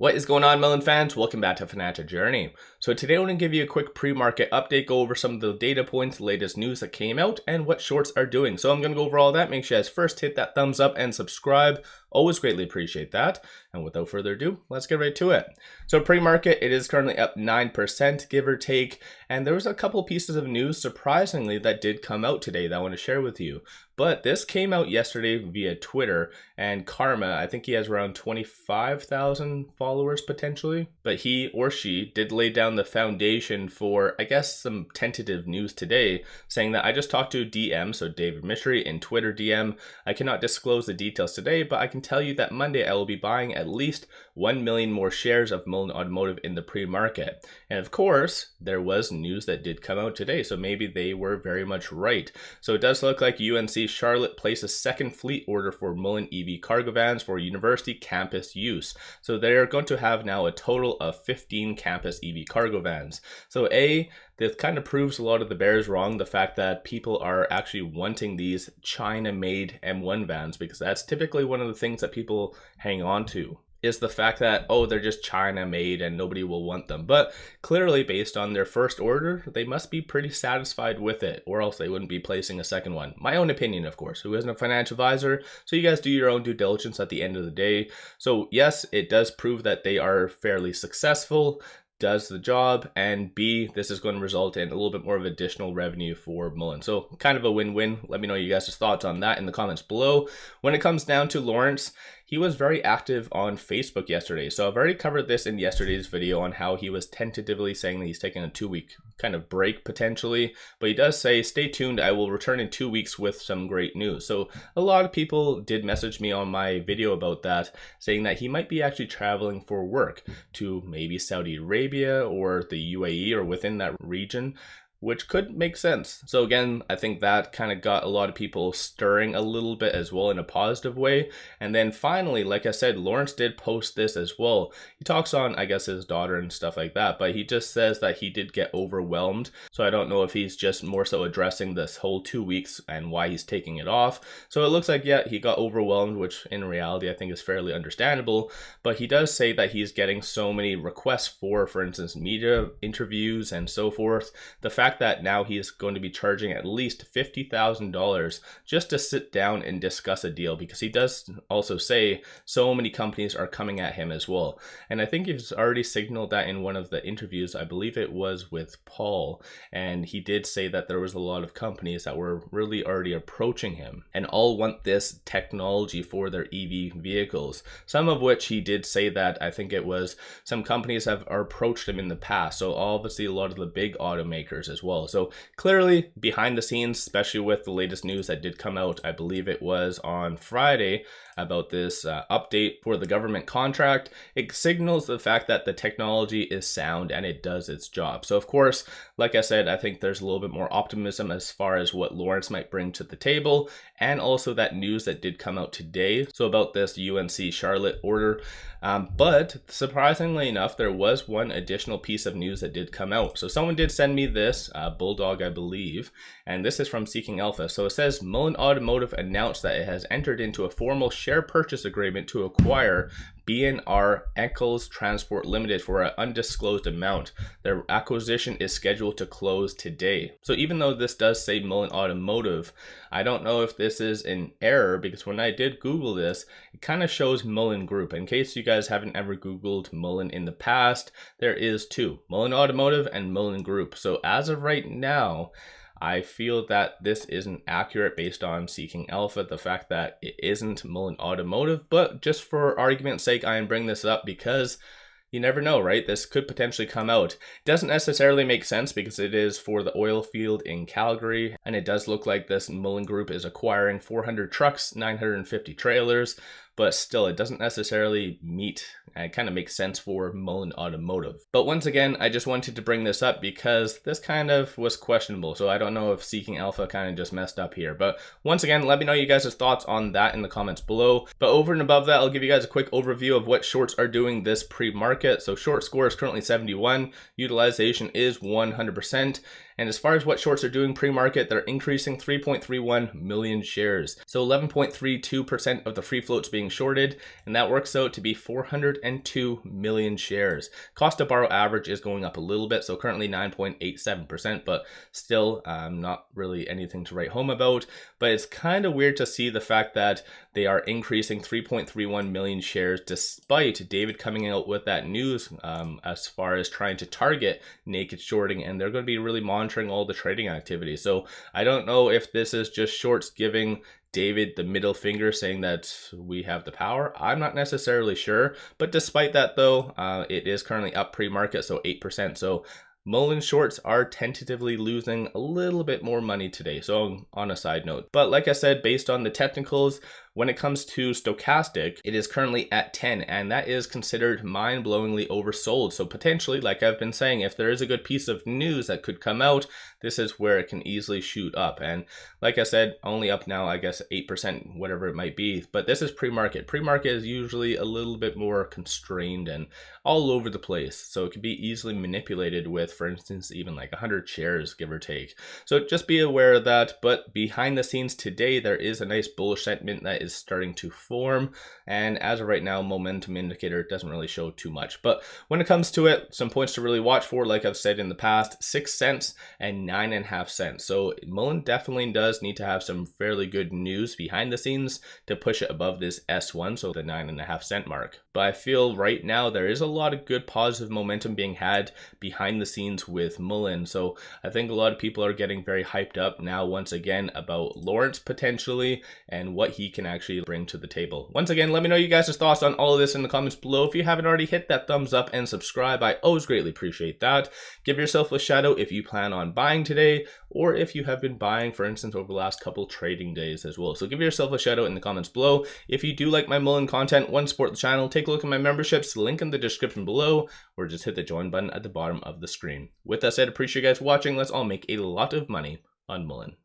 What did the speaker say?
What is going on, Mullen fans? Welcome back to Financial Journey. So today I'm going to give you a quick pre-market update, go over some of the data points, latest news that came out, and what shorts are doing. So I'm going to go over all that. Make sure you guys first hit that thumbs up and subscribe. Always greatly appreciate that. And without further ado, let's get right to it. So pre-market, it is currently up 9%, give or take. And there was a couple pieces of news, surprisingly, that did come out today that I want to share with you. But this came out yesterday via Twitter, and Karma, I think he has around 25,000 followers potentially, but he or she did lay down the foundation for, I guess, some tentative news today, saying that I just talked to DM, so David Michery in Twitter DM. I cannot disclose the details today, but I can tell you that Monday I will be buying at least 1 million more shares of Mullen Automotive in the pre-market. And of course, there was news that did come out today, so maybe they were very much right. So it does look like UNC Charlotte placed a second fleet order for Mullen EV cargo vans for university campus use. So they're going to have now a total of 15 campus EV cargo vans. So A, this kind of proves a lot of the bears wrong, the fact that people are actually wanting these China-made M1 vans, because that's typically one of the things that people hang on to is the fact that oh they're just china made and nobody will want them. But clearly based on their first order they must be pretty satisfied with it or else they wouldn't be placing a second one. My own opinion of course. Who isn't a financial advisor? So you guys do your own due diligence at the end of the day. So yes it does prove that they are fairly successful does the job, and B, this is going to result in a little bit more of additional revenue for Mullen. So kind of a win-win. Let me know you guys' thoughts on that in the comments below. When it comes down to Lawrence, he was very active on Facebook yesterday. So I've already covered this in yesterday's video on how he was tentatively saying that he's taking a two week kind of break potentially. But he does say, stay tuned, I will return in two weeks with some great news. So a lot of people did message me on my video about that, saying that he might be actually traveling for work to maybe Saudi Arabia or the UAE or within that region which could make sense. So again, I think that kind of got a lot of people stirring a little bit as well in a positive way. And then finally, like I said, Lawrence did post this as well. He talks on, I guess, his daughter and stuff like that, but he just says that he did get overwhelmed. So I don't know if he's just more so addressing this whole two weeks and why he's taking it off. So it looks like, yeah, he got overwhelmed, which in reality I think is fairly understandable. But he does say that he's getting so many requests for, for instance, media interviews and so forth. The fact fact that now he is going to be charging at least $50,000 just to sit down and discuss a deal because he does also say so many companies are coming at him as well. And I think he's already signaled that in one of the interviews, I believe it was with Paul, and he did say that there was a lot of companies that were really already approaching him and all want this technology for their EV vehicles. Some of which he did say that I think it was some companies have approached him in the past. So obviously a lot of the big automakers as as well. So clearly behind the scenes, especially with the latest news that did come out, I believe it was on Friday about this uh, update for the government contract, it signals the fact that the technology is sound and it does its job. So of course, like I said, I think there's a little bit more optimism as far as what Lawrence might bring to the table and also that news that did come out today. So about this UNC Charlotte order. Um, but surprisingly enough, there was one additional piece of news that did come out. So someone did send me this, uh, Bulldog, I believe, and this is from Seeking Alpha. So it says Mullen Automotive announced that it has entered into a formal share purchase agreement to acquire B&R Eckel's Transport Limited for an undisclosed amount. Their acquisition is scheduled to close today. So even though this does say Mullen Automotive, I don't know if this is an error because when I did Google this, it kind of shows Mullen Group. In case you guys haven't ever Googled Mullen in the past, there is two, Mullen Automotive and Mullen Group. So as of right now, I feel that this isn't accurate based on Seeking Alpha, the fact that it isn't Mullen Automotive, but just for argument's sake, I am bringing this up because you never know, right? This could potentially come out. Doesn't necessarily make sense because it is for the oil field in Calgary, and it does look like this Mullen Group is acquiring 400 trucks, 950 trailers, but still it doesn't necessarily meet and it kind of makes sense for Mullen Automotive. But once again, I just wanted to bring this up because this kind of was questionable. So I don't know if Seeking Alpha kind of just messed up here. But once again, let me know you guys' thoughts on that in the comments below. But over and above that, I'll give you guys a quick overview of what shorts are doing this pre-market. So short score is currently 71, utilization is 100%. And as far as what shorts are doing pre-market, they're increasing 3.31 million shares. So 11.32% of the free float's being shorted, and that works out to be 402 million shares. Cost to borrow average is going up a little bit, so currently 9.87%, but still um, not really anything to write home about. But it's kind of weird to see the fact that they are increasing 3.31 million shares despite David coming out with that news um, as far as trying to target naked shorting, and they're going to be really monitoring all the trading activity. So I don't know if this is just shorts giving David the middle finger saying that we have the power. I'm not necessarily sure, but despite that though, uh, it is currently up pre-market, so 8%. So Mullen shorts are tentatively losing a little bit more money today. So on a side note, but like I said, based on the technicals, when it comes to stochastic, it is currently at 10, and that is considered mind blowingly oversold. So, potentially, like I've been saying, if there is a good piece of news that could come out, this is where it can easily shoot up. And like I said, only up now, I guess 8%, whatever it might be. But this is pre market. Pre market is usually a little bit more constrained and all over the place. So, it can be easily manipulated with, for instance, even like 100 shares, give or take. So, just be aware of that. But behind the scenes today, there is a nice bullish sentiment that is starting to form. And as of right now, momentum indicator doesn't really show too much. But when it comes to it, some points to really watch for, like I've said in the past, six cents and nine and a half cents. So Mullen definitely does need to have some fairly good news behind the scenes to push it above this S1, so the nine and a half cent mark. But I feel right now there is a lot of good positive momentum being had behind the scenes with Mullen. So I think a lot of people are getting very hyped up now once again about Lawrence potentially and what he can actually bring to the table. Once again, let me know you guys' thoughts on all of this in the comments below. If you haven't already hit that thumbs up and subscribe, I always greatly appreciate that. Give yourself a shadow if you plan on buying today or if you have been buying, for instance, over the last couple trading days as well. So give yourself a shout out in the comments below. If you do like my Mullen content, one support the channel, take a look at my memberships, link in the description below, or just hit the join button at the bottom of the screen. With that said, appreciate you guys watching. Let's all make a lot of money on Mullen.